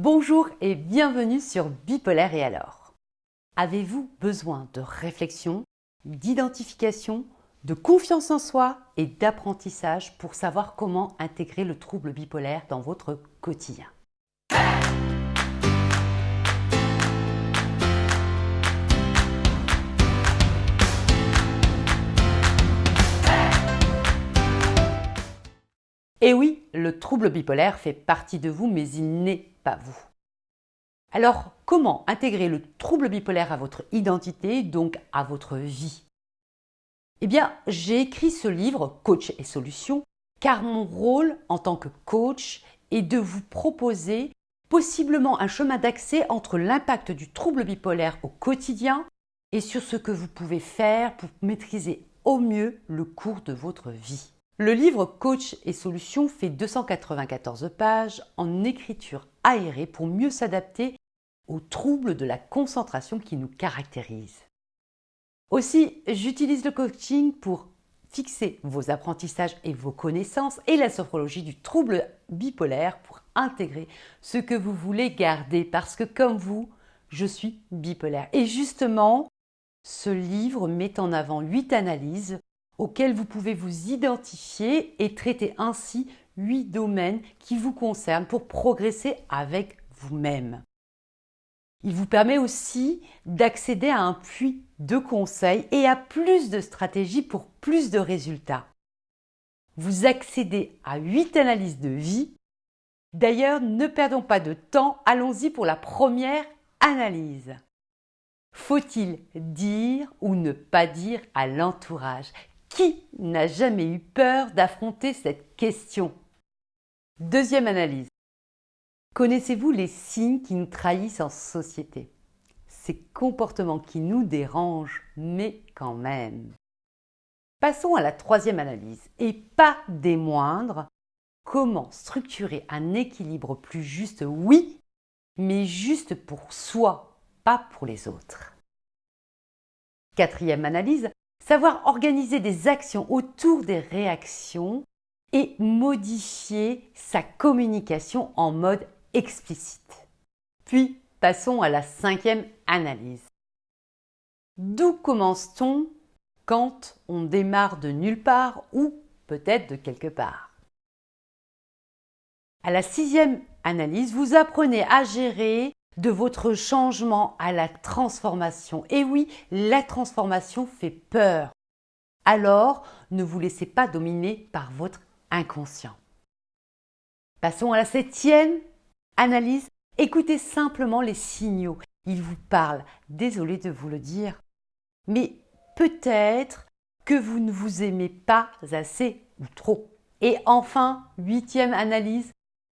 Bonjour et bienvenue sur Bipolaire et alors. Avez-vous besoin de réflexion, d'identification, de confiance en soi et d'apprentissage pour savoir comment intégrer le trouble bipolaire dans votre quotidien? Et oui, le trouble bipolaire fait partie de vous, mais il n'est pas vous. Alors, comment intégrer le trouble bipolaire à votre identité, donc à votre vie? Eh bien, j'ai écrit ce livre, Coach et Solutions, car mon rôle en tant que coach est de vous proposer possiblement un chemin d'accès entre l'impact du trouble bipolaire au quotidien et sur ce que vous pouvez faire pour maîtriser au mieux le cours de votre vie. Le livre Coach et Solutions fait 294 pages en écriture aérée pour mieux s'adapter aux troubles de la concentration qui nous caractérisent. Aussi, j'utilise le coaching pour fixer vos apprentissages et vos connaissances et la sophrologie du trouble bipolaire pour intégrer ce que vous voulez garder parce que comme vous, je suis bipolaire. Et justement, ce livre met en avant huit analyses auxquels vous pouvez vous identifier et traiter ainsi huit domaines qui vous concernent pour progresser avec vous-même. Il vous permet aussi d'accéder à un puits de conseils et à plus de stratégies pour plus de résultats. Vous accédez à huit analyses de vie. D'ailleurs, ne perdons pas de temps, allons-y pour la première analyse. Faut-il dire ou ne pas dire à l'entourage? Qui n'a jamais eu peur d'affronter cette question? Deuxième analyse. Connaissez-vous les signes qui nous trahissent en société? Ces comportements qui nous dérangent, mais quand même. Passons à la troisième analyse, et pas des moindres. Comment structurer un équilibre plus juste Oui, mais juste pour soi, pas pour les autres? Quatrième analyse, savoir organiser des actions autour des réactions et modifier sa communication en mode explicite. Puis, passons à la cinquième analyse. D'où commence-t-on quand on démarre de nulle part ou peut-être de quelque part? À la sixième analyse, vous apprenez à gérer de votre changement à la transformation. Et oui, la transformation fait peur. Alors, ne vous laissez pas dominer par votre inconscient. Passons à la septième analyse. Écoutez simplement les signaux. Ils vous parlent. Désolé de vous le dire. Mais peut-être que vous ne vous aimez pas assez ou trop. Et enfin, huitième analyse.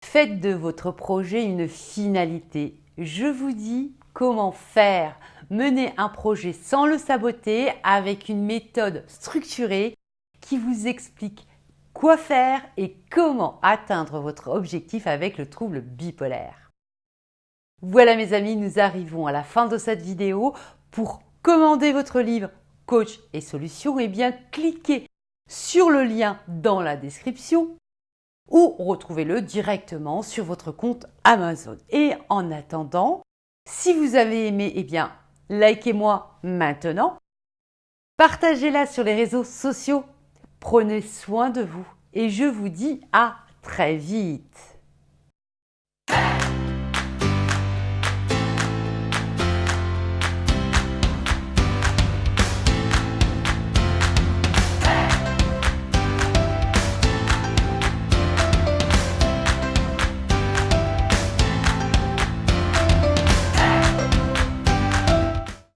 Faites de votre projet une finalité je vous dis comment faire, mener un projet sans le saboter avec une méthode structurée qui vous explique quoi faire et comment atteindre votre objectif avec le trouble bipolaire. Voilà mes amis, nous arrivons à la fin de cette vidéo. Pour commander votre livre Coach et Solutions, eh bien cliquez sur le lien dans la description ou retrouvez-le directement sur votre compte Amazon. Et en attendant, si vous avez aimé, eh bien, likez-moi maintenant. Partagez-la sur les réseaux sociaux. Prenez soin de vous et je vous dis à très vite.